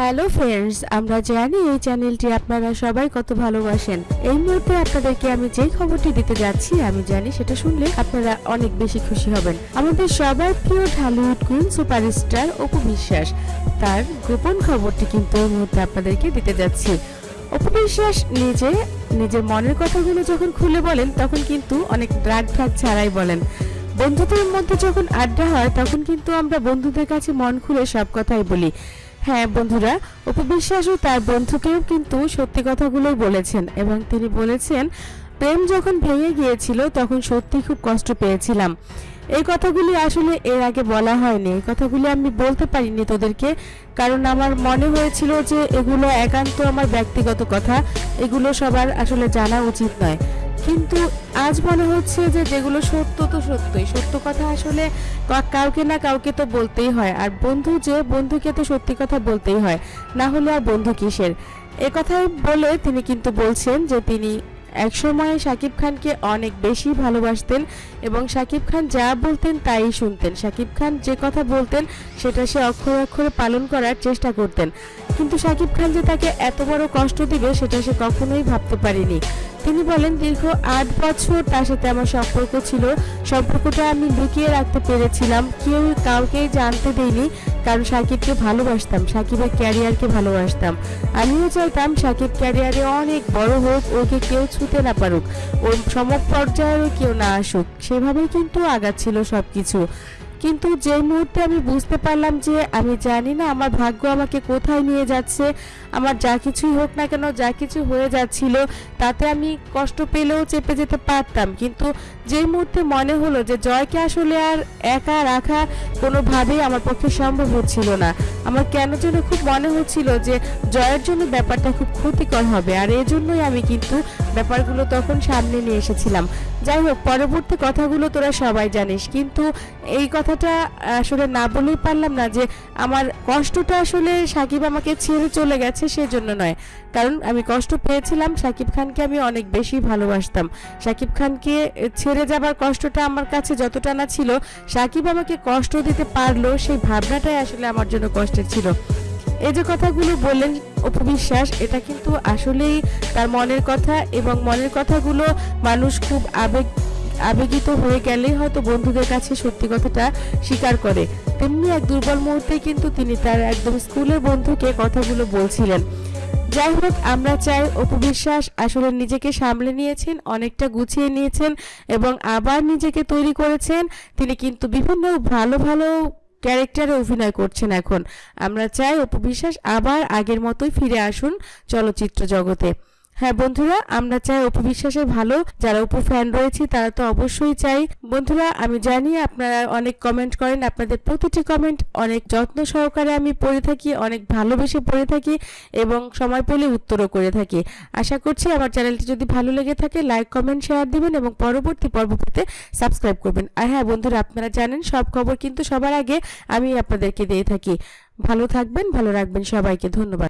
Hello friends আমরা জানি এই চ্যানেলটি আপনারা সবাই কত ভালোবাসেন। এই মুহূর্তে আপনাদেরকে আমি যেই খবরটি দিতে যাচ্ছি, আমি জানি সেটা শুনলে আপনারা অনেক বেশি খুশি হবেন। আমাদের সবার প্রিয় ঢালিউড কুইন সুপারস্টার অপু বিশ্বাস, তার গোপন খবরটি কিন্তু এই মুহূর্তে আপনাদেরকে দিতে যাচ্ছি। অপু বিশ্বাস নিজে, নিজের মনের কথাগুলো যখন খুলে বলেন, তখন কিন্তু অনেক ড্রাগ ঢাক ছাড়াই বলেন। বন্ধুদের মধ্যে যখন আড্ডা হয়, তখন কিন্তু আমরা বন্ধুদের কাছে মন খুলে সব কথাই বলি। হ্যাঁ বন্ধুরা উপবিশ্বাসও তার বন্ধুকেও কিন্তু সত্যি কথাগুলোই বলেছেন এবং তিনি বলেছেন, প্রেম যখন ভেঙে গিয়েছিল তখন সত্যি খুব কষ্ট পেয়েছিলাম। এই কথাগুলি আসলে এর আগে বলা হয়নি। এই কথাগুলি আমি বলতে পারিনি তোদেরকে, কারণ আমার মনে হয়েছিল যে এগুলো একান্ত আমার ব্যক্তিগত কথা, এগুলো সবার আসলে জানা উচিত নয়। কিন্তু আজ মনে হচ্ছে যে যেগুলো সত্য তো সত্যই। সত্য কথা আসলে কাউকে না কাউকে তো বলতেই হয়। আর বন্ধু যে বন্ধুকে তো সত্যি কথা বলতেই হয়, না হলে আর বন্ধু কিসের? এ কথাই বলে তিনি কিন্তু বলছেন যে তিনি একসময় শাকিব খানকে অনেক বেশি ভালোবাসতেন এবং শাকিব খান যা বলতেন তাই শুনতেন। শাকিব খান যে কথা বলতেন সেটা সে অক্ষরে অক্ষরে পালন করার চেষ্টা করতেন। কিন্তু শাকিব খান যে তাকে এত বড় কষ্ট দিবে সেটা সে কখনোই ভাবতে পারেনি। তিনি বলেন, দীর্ঘ আট বছর তার সাথে আমার সম্পর্ক ছিল। সম্পর্কটা আমি লুকিয়ে রাখতে পেরেছিলাম। কেউ কাউকেই জানতে দেইনি কারণ সাকিবকে ভালোবাসতাম, সাকিবের ক্যারিয়ারকে ভালোবাসতাম। আমিও চাইতাম সাকিব ক্যারিয়ারে অনেক বড় হোক, ওকে কেউ ছুতে না পারুক। ওর সম পর্যায়েরও কেউ না আসুক। সেভাবেই কিন্তু আগাচ্ছিল সব কিছু কিন্তু যে মুহূর্তে আমি বুঝতে পারলাম যে আমি জানি না, আমার ভাগ্য আমাকে কোথায় নিয়ে যাচ্ছে, আমার যা কিছুই হোক না কেন, যা কিছু হয়ে যাচ্ছিল, তাতে আমি কষ্ট পেলেও চেপে যেতে পারতাম। কিন্তু যেই মুহূর্তে মনে হলো যে জয়কে আসলে আর একা রাখা কোনোভাবেই আমার পক্ষে সম্ভব হচ্ছিল না, আমার কেন যেন খুব মনে হচ্ছিল যে জয়ের জন্য ব্যাপারটা খুব ক্ষতিকর হবে। আর এই জন্যই আমি কিন্তু ব্যাপারগুলো তখন সামনে নিয়ে এসেছিলাম। যাই হোক, পরবর্তী কথাগুলো তোরা সবাই জানিস। কিন্তু এই কথাটা আসলে না বলেই পারলাম না যে আমার কষ্টটা আসলে সাকিব আমাকে ছেড়ে চলে গেছে সেজন্য নয়। কারণ আমি কষ্ট পেয়েছিলাম, সাকিব খানকে আমি অনেক বেশি ভালোবাসতাম। সাকিব খানকে ছেড়ে যাবার কষ্টটা আমার কাছে যতটা না ছিল, সাকিব আমাকে কষ্ট দিতে পারল, সেই ভাবনাটাই আসলে আমার জন্য কষ্টের ছিল। এই যে কথাগুলো বললেন অপবিশ্বাস, এটা কিন্তু আসলেই তার মনের কথা এবং মনের কথাগুলো মানুষ খুব আবেগ আবেগিত হয়ে গেলেই হয়তো বন্ধুদের কাছে সত্যি কথাটা স্বীকার করে। তেমনি এক দুর্বল মুহূর্তে কিন্তু তিনি তার একদম স্কুলের বন্ধুকে কথাগুলো বলছিলেন। যাই হোক, আমরা চাই অপবিশ্বাস আসলে নিজেকে সামলে নিয়েছেন, অনেকটা গুছিয়ে নিয়েছেন এবং আবার নিজেকে তৈরি করেছেন। তিনি কিন্তু বিভিন্ন ভালো ভালো ক্যারেক্টারে অভিনয় করছেন এখন। আমরা চাই অপবিশ্বাস আবার আগের মতোই ফিরে আসুন চলচ্চিত্র জগতে। হ্যাঁ বন্ধুরা, আমরা চাই অপু বিশ্বাসের ভালো। যারা অপু ফ্যান রয়েছে, তারা তো অবশ্যই চাই। বন্ধুরা, আমি জানি আপনারা অনেক কমেন্ট করেন, আপনাদের প্রতিটি কমেন্ট অনেক যত্ন সহকারে আমি পড়ে থাকি, অনেক ভালোবেসে পড়ে থাকি এবং সময় পেলে উত্তরও করে থাকি। আশা করছি আমার চ্যানেলটি যদি ভালো লেগে থাকে লাইক কমেন্ট শেয়ার দিবেন এবং পরবর্তী পর্ব পেতে সাবস্ক্রাইব করবেন। আর হ্যাঁ বন্ধুরা, আপনারা জানেন, সব খবর কিন্তু সবার আগে আমি আপনাদেরকে দিয়ে থাকি। ভালো থাকবেন, ভালো রাখবেন সবাইকে, ধন্যবাদ।